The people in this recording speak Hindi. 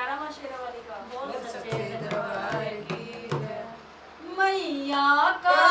जयकारा शेरा वाली का। बोल सच्चे दरबार की मैया का